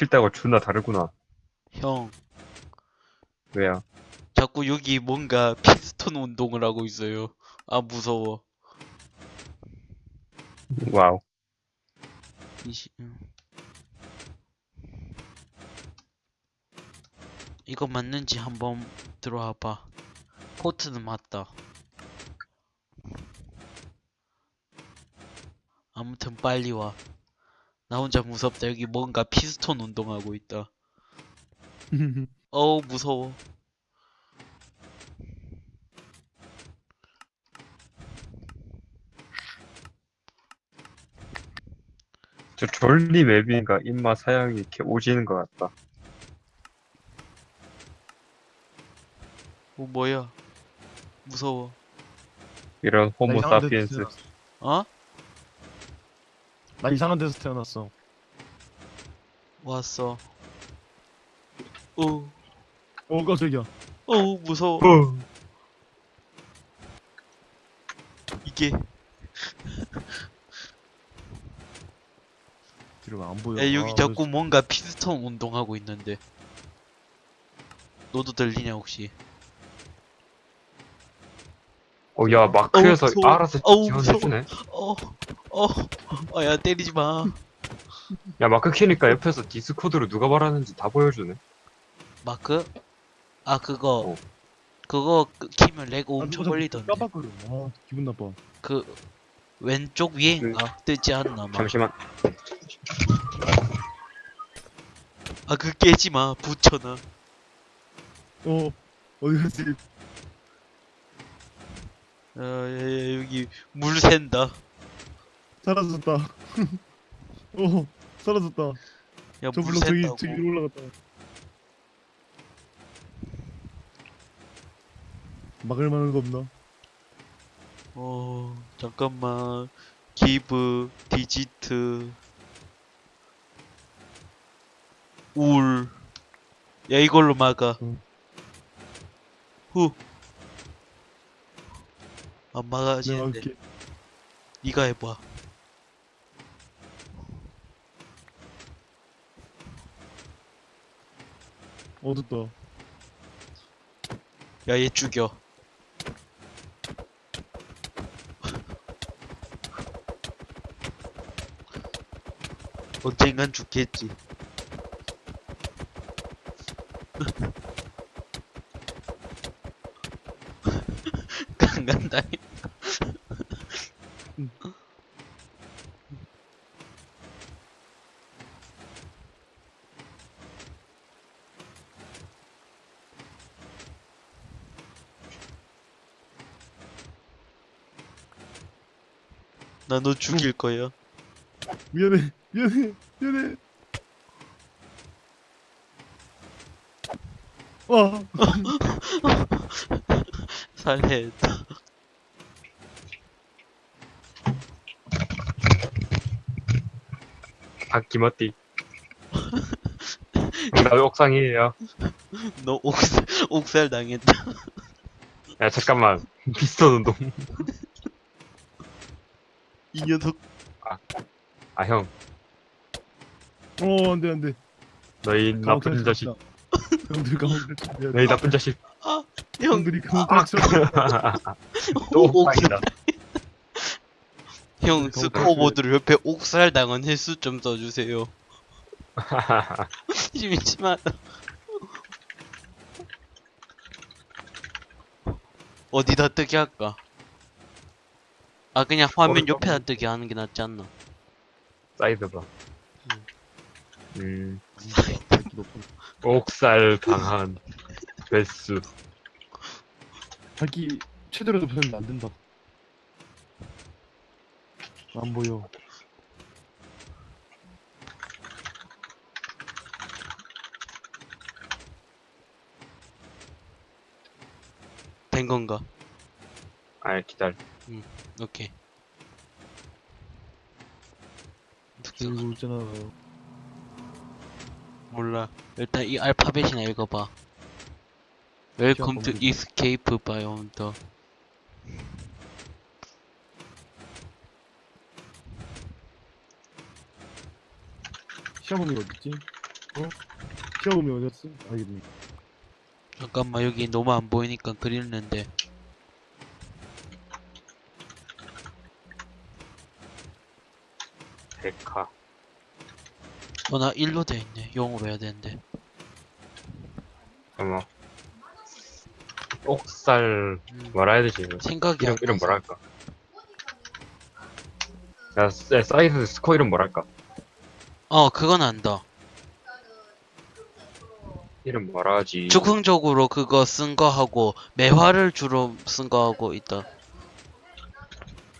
킬 때가 존나 다르구나. 형, 왜야? 자꾸 여기 뭔가 피스톤 운동을 하고 있어요. 아, 무서워. 와우. 이시, 음. 이거 맞는지 한번 들어와 봐. 포트는 맞다. 아무튼 빨리 와. 나 혼자 무섭다. 여기 뭔가 피스톤 운동하고 있다. 어우, 무서워. 저 졸리 맵인가 입맛 사양이 이렇게 오지는 것 같다. 어, 뭐야. 무서워. 이런 호모 사피엔스. 어? 나 이상한 데서 태어났어. 왔어. 어, 어 깜짝이야. 어, 무서워. 어. 이게. 뒤로 안 보여. 야, 여기 아, 자꾸 뭔가 피스톤 운동하고 있는데. 너도 들리냐, 혹시? 어, 야, 마크에서 어우, 무서워. 알아서 어우, 지원해주네. 어, 어, 어, 야, 때리지 마. 야, 마크 키니까 옆에서 디스코드로 누가 말하는지 다 보여주네. 마크? 아, 그거. 어. 그거 끄- 키면 lag 아, 엄청 걸리던데. 깜빡거려. 아 기분 나빠. 그, 왼쪽 위에인가? 뜨지 않나, 막. 잠시만. 아, 그 깨지 마. 붙여놔. 어 어디 갔지? 아, 야, 야, 여기 물 샌다. 사라졌다. 어 사라졌다. 야, 저물 물론 저기. 저기 올라갔다. 막을 만한 거 없나? 어, 잠깐만. 기브, 디지트, 울. 야, 이걸로 막아. 응. 후. 안 내가 막아지는데. 니가 해봐. 어둡다. 야, 얘 죽여. 언젠간 죽겠지. 강간다. 나 너 죽일 거야. 미안해 미안해 미안해. 와 살해했다. 다 기머띠. 나 옥상이에요. 너 옥살, 옥살 당했다. 야, 잠깐만. 피스톤 운동. 이 녀석. 아, 형. 어 안돼 안돼. 너희 나쁜 자식. 형들 감옥 갈 너희 나쁜 자식. 형, 형들이 갈 또 옥살. 옥상이다. 형, 스코어보드를 옆에 옥살 당한 횟수 좀 써주세요. 심심하다. 어디다 뜨게 할까? 아, 그냥 화면 어디다 옆에다 뜨게 하는 게 낫지 않나? Sidebar. 음, 옥살 당한 횟수. 자기 최대로 높였는데 안 된다. 안 보여. 된 건가? 아, 기다려. 오케이. 들고 있잖아. 몰라. 일단 이 알파벳이나 읽어봐. Welcome to Escape Beyond the 시험범위 어딨지? 키워보면 어디였어? 알겠네. 잠깐만 여기 너무 안 보이니까 그리는데 데카. 어나 일로 돼 있네 영어로 해야 되는데 어머. 옥살, 음, 뭐라 해야 되지? 생각이 이름, 안 이름 나서. 뭐랄까? 야, 사- 야, 사이드 스코 이름 뭐랄까? 어 그건 안다 이름 뭐라 하지? 즉흥적으로 그거 쓴 거 하고 매화를 주로 쓴 거 하고 있다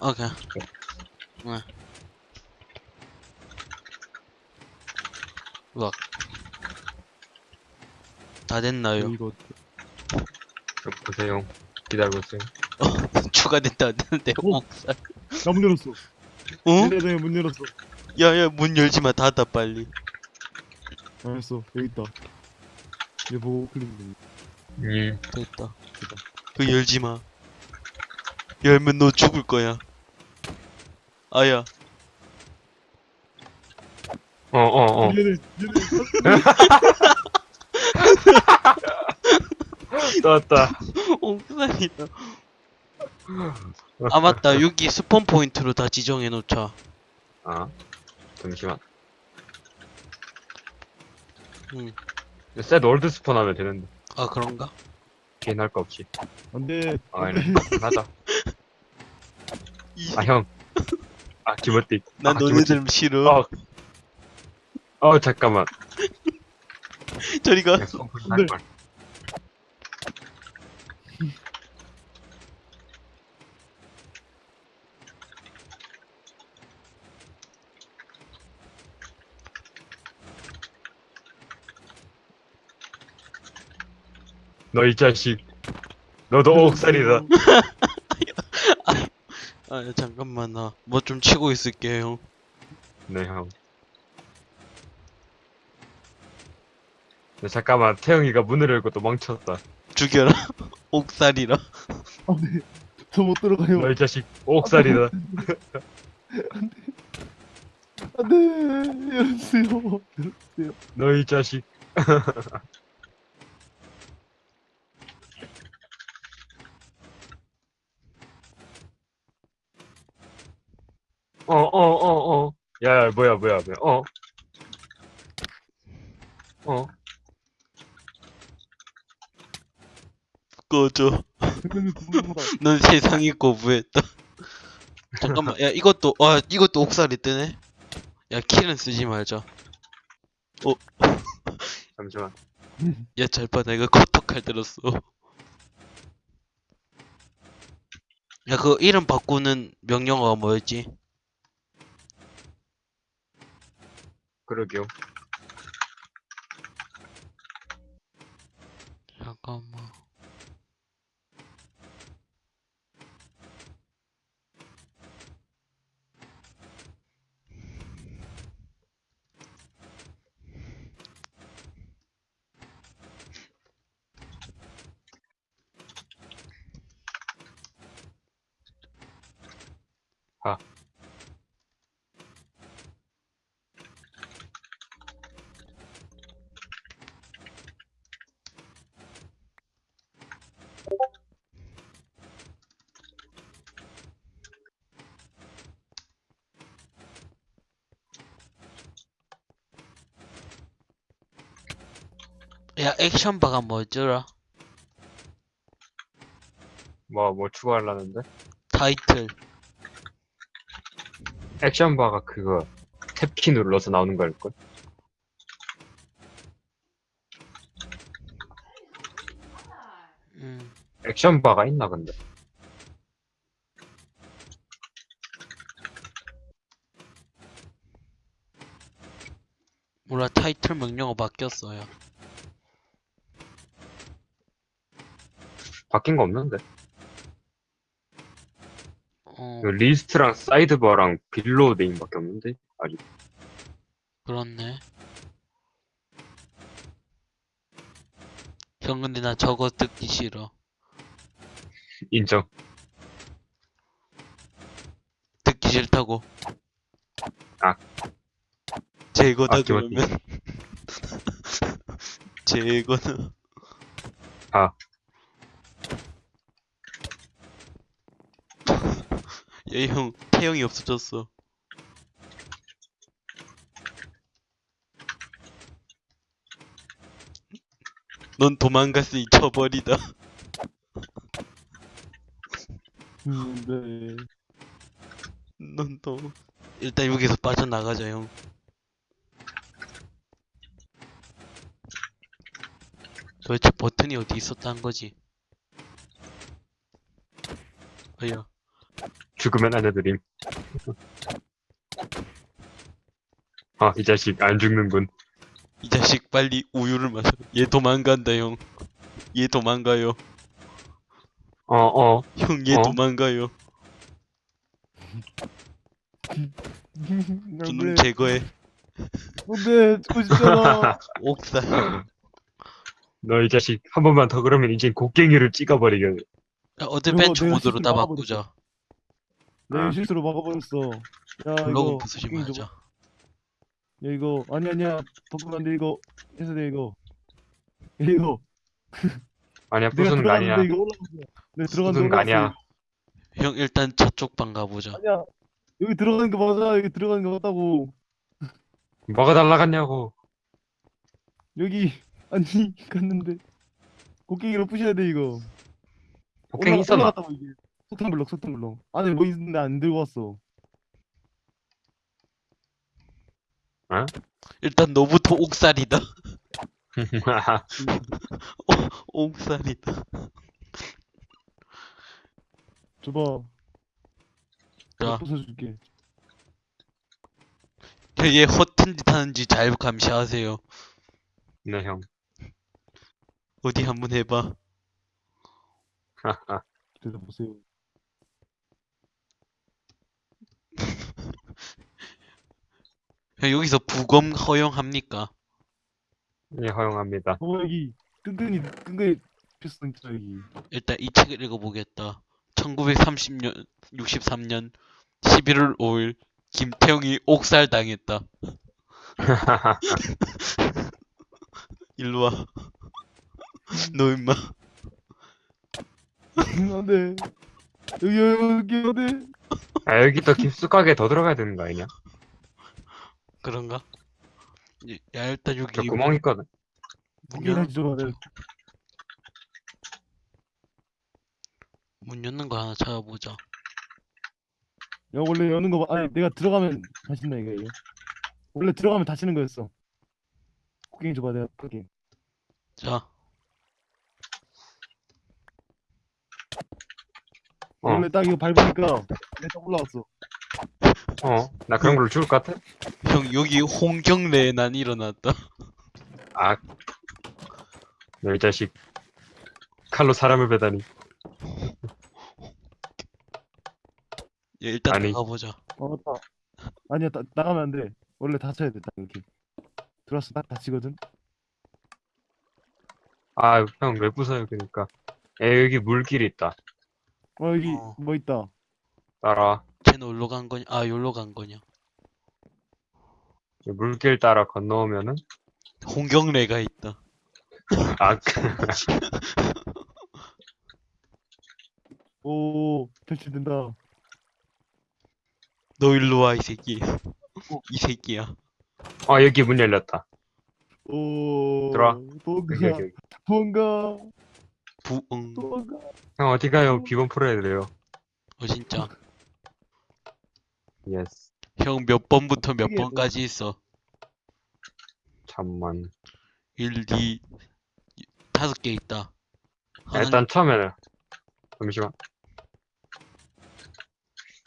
오케이 응 으악 다 됐나요? 이거 좀 보세요. 기다려보세요. 추가됐다 안 되는데 어? 옥살 나문 열었어. 어? 네네 문 열었어. 야야 문 열지 마 닫아 빨리 알았어 여기 있다. 얘 보고 클릭. 음, 됐다 그 열지 마 열면 너 죽을 거야 아야 어, 어, 어. 얘네 얘네 떴다. 옥살이다 아 맞다 여기 spawn point로 다 지정해 놓자 아, 잠시만. 응. set world spawn 하면 되는데. 아 그런가? 개인 할거 없이. 안 돼. 아, 아니, 하자. 이- 아, 형. 아, 기모띠. 난 아, 너네들 싫어 어. 어, 잠깐만. 저리가 그냥 손할 걸. 너이 자식. 너도 옥살이다. 아 잠깐만 나 뭐 좀 치고 있을게요 네, 형. 네, 잠깐만. 태영이가 문을 열고 또 멈췄다. 죽여라 옥살이라 안돼. 저 못 들어가요. 너이 자식. 옥살이다. 안돼. 열었어요. 열었어요. 너이 자식. 어, 어, 어, 어. 야, 야, 뭐야, 뭐야, 뭐야. 어. 어. 꺼져 넌 세상이 거부했다. 잠깐만 야 이것도 와 이것도 옥살이 뜨네? 야 킬은 쓰지 말자. 잠시만. 야 잘봐 내가 코토칼 들었어. 야 그 이름 바꾸는 명령어가 뭐였지? 그러게요. 잠깐만 야 액션바가 뭐였더라? 뭐, 뭐 추가하려는데? 타이틀 액션바가 그거 탭키 눌러서 나오는 걸걸? 음 액션바가 있나 근데? 몰라 타이틀 명령어 바뀌었어요 바뀐 거 없는데? 어그 리스트랑 sidebar랑 below name밖에 없는데? 아직 그렇네 형 근데 나 저거 듣기 싫어 인정. 듣기 싫다고 아. 제거다 아. 그러면 제거는. 아. 얘 형, 태형이 없어졌어. 넌 도망갔으니 쳐버리다. 음, 네. 넌 또. 일단 여기서 빠져나가자, 형. 도대체 버튼이 어디 있었다는 거지? 어여. 죽으면 알려드림. 아, 이 자식 안 죽는군. 이 자식 빨리 우유를 마셔. 얘 도망간다, 형. 얘 도망가요. 어, 어. 형, 얘 어? 도망가요. 저놈 안돼 제거해. 안돼 죽고 싶잖아 옥살. 너 이 자식 한 번만 더 그러면 이젠 곡괭이를 찍어버리겠네. 야, adventure 내가 모드로 다 바꾸자. 내가 아. 실수로 막아버렸어 야 블록 이거 좀- 말자. 야 이거 아니 아니야 바꾸면 안돼 이거 해서 돼 이거 이거 아니야, 내가 부수는 거 아니야. 이거 올라갔어 내가 들어갔는데 부수는 거 아니야. 형, 일단 저쪽 방 가보자. 아니야 여기 들어가는 거 맞아 여기 들어가는 거 맞다고 뭐가 달라갔냐고. 여기 아니 갔는데 곡괭이로 부셔야 돼 이거 곡괭이 올라- 있었나? 올라갔다고 이게 석탄 블럭 석탄 블럭 안에 뭐 있는데 안 들고 왔어 일단 너부터 옥살이다. 옥살이다. 줘봐 자. 내가 부숴줄게 형, 얘 허튼 짓 하는지 잘 감시하세요. 네, 형. 어디 한번 해봐. 그래서 보세요 여기서 부검 허용합니까? 예, 허용합니다. 어 여기 끈끈이 끈끈이 필수 있죠 여기 일단 이 책을 읽어보겠다. 1930년, 63년 11월 5일 김태형이 옥살 당했다. 일로 와. 너 임마. 안돼 여기 여기 안돼 아, 여기 또 깊숙하게 더 들어가야 되는 거 아니냐? 그런가? 야, 야, 일단 여기 저 구멍 있거든. 문, 열, 열는 거 하나 찾아보자. 야 원래 여는 거 봐. 아니 내가 들어가면 다신다 이거 이거 원래 들어가면 다치는 거였어 곡괭이 줘봐 내가 끌게 자, 어. 원래 딱 이거 밟으니까 내가 딱 올라왔어 어, 나 그런 걸로 죽을 것 같아? 형 여기 홍경래에 난 일어났다. 아, 너이 자식. 칼로 사람을 베다니. 야, 일단 아니. 나가보자. 어 맞다 아니야 나, 나가면 안 돼 원래 다쳐야 돼 딱 이렇게 들어왔어 딱 다치거든 아, 형, 왜 부숴요, 그니까. 에, 여기 물길이 있다. 어 여기 어. 뭐 있다 따라 와. 쟤는 어디로 간 거냐? 아, 여기로 간 거냐? 이 물길 따라 건너오면은, 홍경래가 있다. 아, 오 탈출된다 너 일로 와, 이 새끼. 이 새끼야. 어, 여기 문 열렸다. 오 들어와. 여기, 도망가 여기, 여기. 도망가 부응. 도망가 형, 어디 가요? 비번 풀어야 돼요. 어, 진짜. Yes. 형 몇 번부터 몇? 번까지 있어? 잠만. 1, 2, 다섯 개 있다. 하나, 일단 처음에는, 잠시만.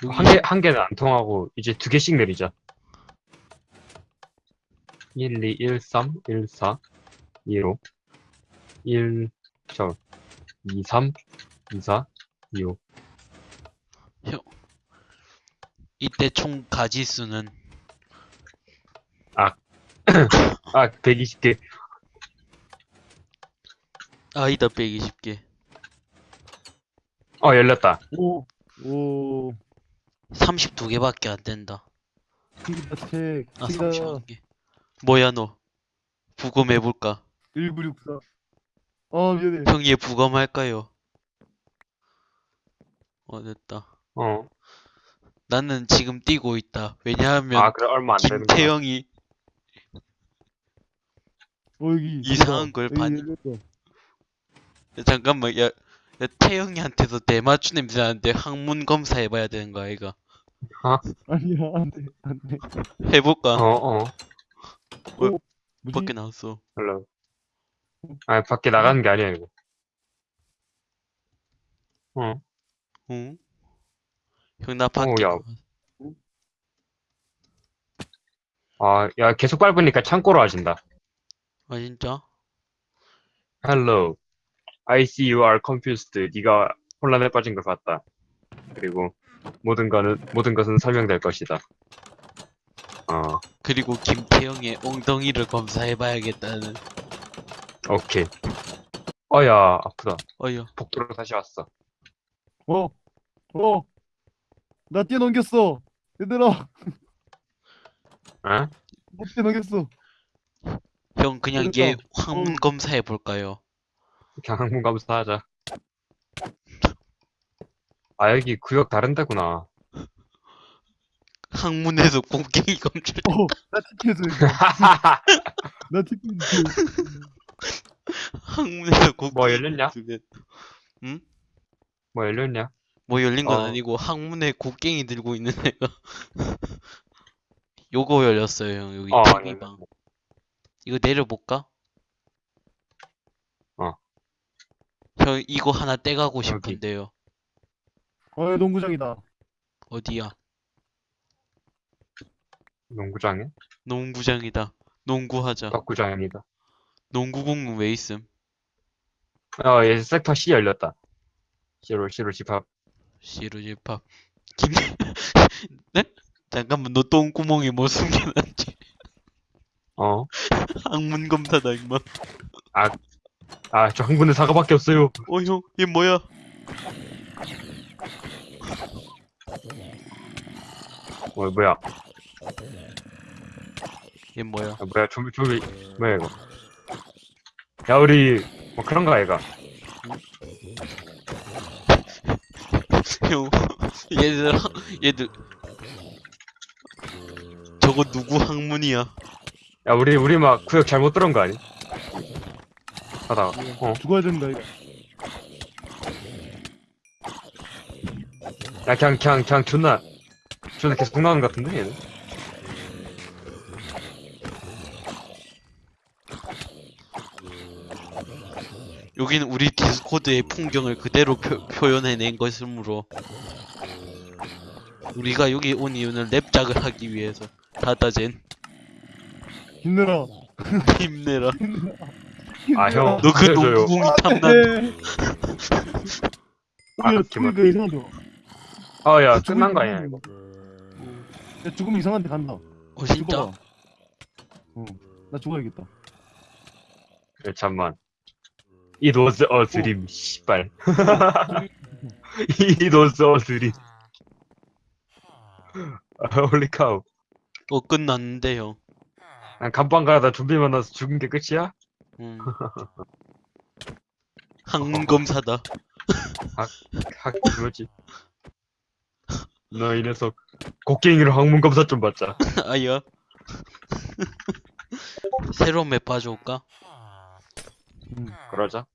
여기 한 개, 한 개는 안 통하고, 이제 두 개씩 내리자. 1, 2, 1, 3, 1, 4, 2, 5, 1, 저, 2, 3, 2, 4, 2, 5. 이때 총 가지수는 아, 120개. 아이다 120개. 어, 열렸다. 오 오 32개밖에 안 된다. 책 아, 책이다 31개. 뭐야 너? 부검해볼까? 1964. 어, 미안해. 형얘 부검할까요? 어 됐다. 어. 나는 지금 뛰고 있다. 왜냐하면 아, 그래, 얼마 안 되는 거. 김태형이 어, 여기. 이상한 걸 봤니? 열렸어. 잠깐만 야, 야 태형이한테서 대마초 냄새 나는데 항문 검사 해봐야 되는 거 아이가? 아니야, 안 돼, 안 돼. 해볼까? 어, 어. 뭐지? 밖에 나왔어. hello. 아, 밖에 나가는 게 아니야, 이거. 어. 응? 형나 밖에 야. 아, 야, 계속 밟으니까 창고로 하신다. 아 진짜? Hello. I see you are confused. 네가 혼란에 빠진 것 같다. 그리고 모든 것은 모든 것은 설명될 것이다. 어, 그리고 김태형의 엉덩이를 검사해봐야겠다는. 오케이. 어야, 아프다. 어여. 복도로 다시 왔어. 어, 어. 나 뛰어넘겼어. 얘들아, 어? 나 뛰어넘겼어. 형 그냥 얘 항문 어. 검사해 볼까요? 그냥 항문 감사하자. 아, 여기 구역 다른 데구나. 항문에서 곡괭이 검출. 어, 나 티켓을. 나 티켓을. 항문에서 곡괭이 뭐 열렸냐? 검출해. 뭐 열렸냐? 뭐 열린 건 어. 아니고 항문에 곡괭이 들고 있는 애가 요거 열렸어요 형 여기 어, TV방 이거 내려볼까? 어. 형 이거 하나 떼가고 싶은데요 어, 여기 농구장이다. 어디야? 농구장에? 농구장이다 농구하자 덕구장입니다. 농구공은 왜 있음? 어, 얘 섹터 C 열렸다. C로, C로 집합. 시루집합 김... 네? 잠깐만 너 똥구멍에 뭐 숨겨놨지? 어. 항문 검사다 임마 아, 저 항문에 사과밖에 없어요. 어 형 얘 뭐야? 뭐, 뭐야? 얘 뭐야? 아, 뭐야, 좀비, 좀비, 뭐야, 이거. 야, 우리, 뭐 그런 거 아이가? 형, 얘들, 얘들. 저거 누구 학문이야? 야, 우리, 우리 막 구역 잘못 들은 거 아니? 하다가, 어. 죽어야 된다, 이거. 야, 그냥, 그냥, 그냥 존나, 존나 계속 나오는 것 같은데, 얘는? 여기는 우리 디스코드의 풍경을 그대로 표, 표현해낸 것이므로 우리가 여기 온 이유는 랩작을 하기 위해서 다다젠 힘내라. 힘내라 아, 형. 너그 그래서요. 농구공이 탐난 네. 아, 야, 기분- 죽으니까 이상하다. 어, 야, 죽으니까 끝난 거 아니야, 이거? 야, 죽으면 이상한 데 간다. 어 진짜? 죽어봐. 응. 나 죽어야겠다. 그래, 잠만. It was a dream, 씨발. It was a dream. 홀리 카우. 어 끝났는데 형난 간방 가다 좀비 만나서 죽은 게 끝이야? 음. 학문 검사다 학, 그거지. 너 이 녀석, 곡괭이로 항문 검사 좀 받자. 아야 새로운 맵 봐줄까? 응. 그러자.